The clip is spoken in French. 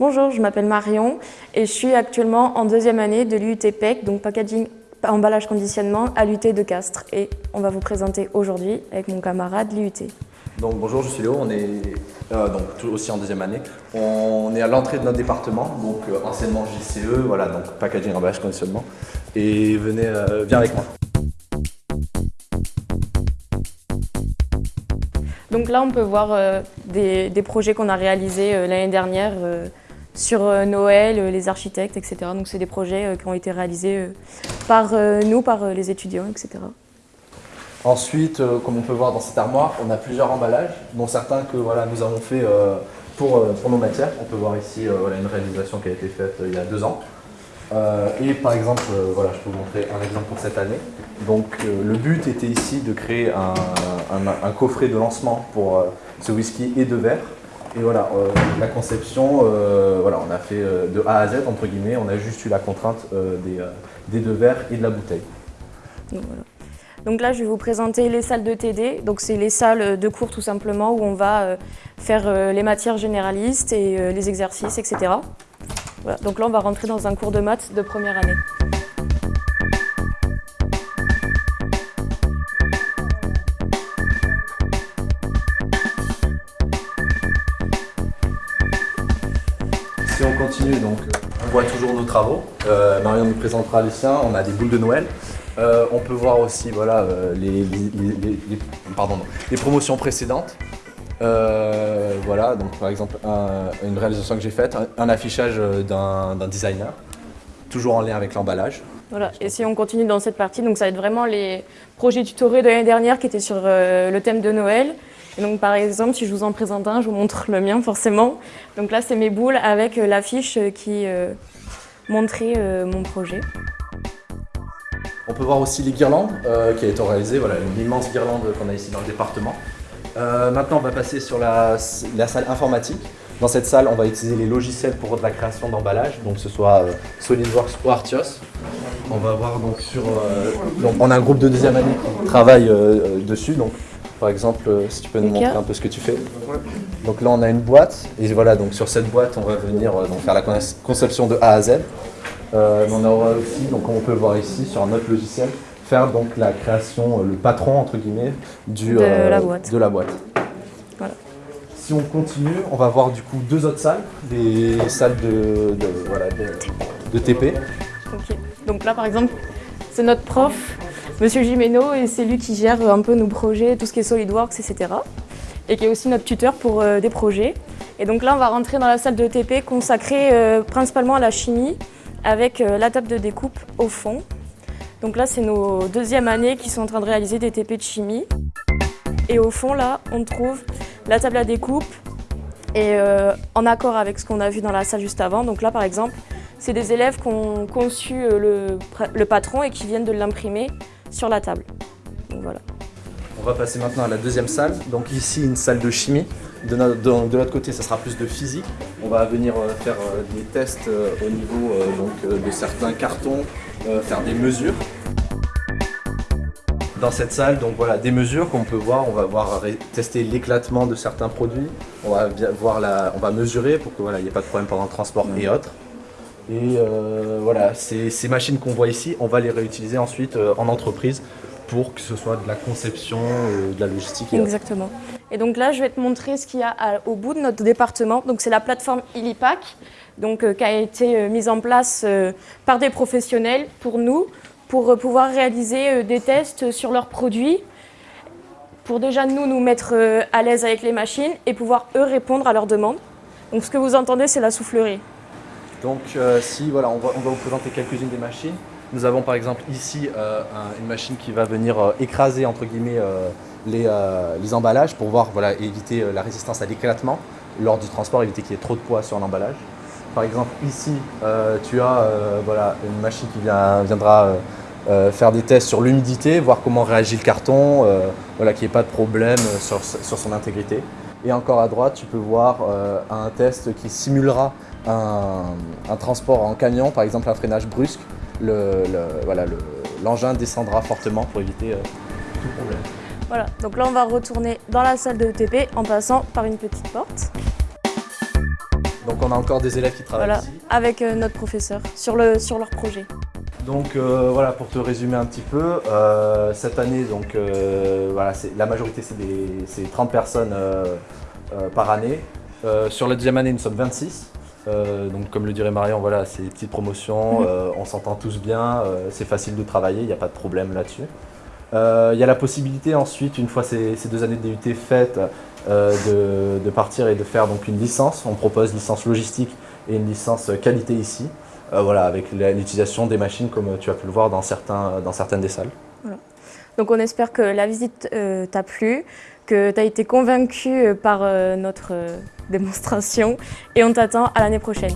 Bonjour, je m'appelle Marion et je suis actuellement en deuxième année de l'UT PEC, donc Packaging Emballage Conditionnement à l'UT de Castres. Et on va vous présenter aujourd'hui avec mon camarade l'UT. Donc bonjour, je suis Léo, on est euh, donc, aussi en deuxième année. On est à l'entrée de notre département, donc euh, anciennement JCE, voilà, donc Packaging Emballage Conditionnement. Et venez, euh, viens avec moi. Donc là, on peut voir des, des, projets qu'on a réalisés l'année dernière sur euh, Noël, euh, les architectes, etc. Donc c'est des projets euh, qui ont été réalisés par nous, par les étudiants, etc. Ensuite, comme on peut voir dans cette armoire, on a plusieurs emballages, dont certains que voilà, nous avons fait pour, pour nos matières. On peut voir ici une réalisation qui a été faite il y a deux ans. et par exemple, voilà, je peux vous montrer un exemple pour cette année. Donc le but était ici de créer un, coffret de lancement pour ce whisky et deux verres et voilà, euh, la conception, euh, voilà, on a fait euh, de A à Z, entre guillemets, on a juste eu la contrainte des, des, deux verres et de la bouteille. Donc, là, je vais vous présenter les salles de TD. Donc c'est les salles de cours tout simplement où on va faire les matières généralistes et les exercices, etc. Donc là, on va rentrer dans un cours de maths de première année. On continue, donc, on voit toujours nos travaux. Euh, Marion nous présentera les siens. On a des boules de Noël. Euh, on peut voir aussi voilà, euh, les, pardon, les promotions précédentes. voilà, donc par exemple, une réalisation que j'ai faite, un, affichage d'un designer, toujours en lien avec l'emballage. Voilà, et si on continue dans cette partie, donc ça va être vraiment les projets tutorés de l'année dernière qui étaient sur le thème de Noël donc par exemple, si je vous en présente un, je vous montre le mien forcément. Donc là, c'est mes boules avec euh, l'affiche euh, qui euh, montrait mon projet. On peut voir aussi les guirlandes qui a été réalisées, voilà, une immense guirlande qu'on a ici dans le département. maintenant, on va passer sur la, salle informatique. Dans cette salle, on va utiliser les logiciels pour la création d'emballage, donc ce soit SolidWorks ou Artios. On va voir donc sur... donc on a un groupe de deuxième année qui travaille dessus, donc par exemple, euh, si tu peux nous montrer un peu ce que tu fais. Donc là, on a une boîte, et voilà, donc sur cette boîte, on va venir euh, donc, faire la conception de A à Z. Euh, on aura aussi, donc on peut voir ici, sur notre logiciel, faire donc la création, le patron, entre guillemets, du, de, la boîte. de la boîte. Si on continue, on va voir du coup deux autres salles, des salles de, voilà, de, TP. Donc là, par exemple, c'est notre prof Monsieur Jimeno, et c'est lui qui gère un peu nos projets, tout ce qui est SolidWorks, etc. Et qui est aussi notre tuteur pour euh, des projets. Et donc là, on va rentrer dans la salle de TP consacrée euh, principalement à la chimie, avec euh, la table de découpe au fond. Donc là, c'est nos deuxièmes années qui sont en train de réaliser des TP de chimie. Et au fond, là, on trouve la table à découpe et en accord avec ce qu'on a vu dans la salle juste avant. Donc là, par exemple, c'est des élèves qui ont conçu le, le patron et qui viennent de l'imprimer sur la table. voilà. On va passer maintenant à la deuxième salle. Donc ici, une salle de chimie. De, l'autre côté, ça sera plus de physique. On va venir euh, faire euh, des tests euh, au niveau donc, de certains cartons, faire des mesures. Dans cette salle, donc voilà, des mesures qu'on peut voir. On va voir tester l'éclatement de certains produits. On va voir la, on va mesurer pour que voilà, il n'y ait pas de problème pendant le transport et autres. Et euh, voilà, ces, machines qu'on voit ici, on va les réutiliser ensuite euh, en entreprise pour que ce soit de la conception, euh, de la logistique. Exactement. Et donc là, je vais te montrer ce qu'il y a au bout de notre département. Donc c'est la plateforme Illipack, donc qui a été mise en place par des professionnels pour nous, pour pouvoir réaliser des tests sur leurs produits, pour déjà nous nous mettre à l'aise avec les machines et pouvoir eux répondre à leurs demandes. Donc ce que vous entendez, c'est la soufflerie. Donc euh, si, voilà, on va, vous présenter quelques-unes des machines. Nous avons par exemple ici euh, une machine qui va venir euh, écraser entre guillemets les, emballages pour voir, voilà, éviter la résistance à l'éclatement lors du transport, éviter qu'il y ait trop de poids sur l'emballage. Par exemple ici, tu as voilà, une machine qui viendra faire des tests sur l'humidité, voir comment réagit le carton, voilà, qu'il n'y ait pas de problème sur, sur, son intégrité. Et encore à droite, tu peux voir un test qui simulera un, transport en camion, par exemple un freinage brusque, l'engin le, descendra fortement pour éviter euh, tout problème. Voilà, donc là on va retourner dans la salle de ETP en passant par une petite porte. Donc on a encore des élèves qui travaillent Voilà, ici. avec euh, notre professeur sur, le, sur leur projet. Donc euh, voilà, pour te résumer un petit peu, euh, cette année, donc, voilà, la majorité c'est des- c'est 30 personnes par année. Sur la deuxième année, nous sommes 26. Euh, donc comme le dirait Marion, voilà, c'est des petites promotions, Mhm. euh, on s'entend tous bien, euh, c'est facile de travailler, il n'y a pas de problème là-dessus. Il y a la possibilité ensuite, une fois ces, ces deux années de DUT faites, de, de partir et de faire donc une licence. On propose licence logistique et une licence qualité ici. Voilà, avec l'utilisation des machines comme tu as pu le voir dans, certains, dans certaines des salles. Donc on espère que la visite t'a plu, que tu as été convaincu euh, par euh, notre euh, démonstration et on t'attend à l'année prochaine.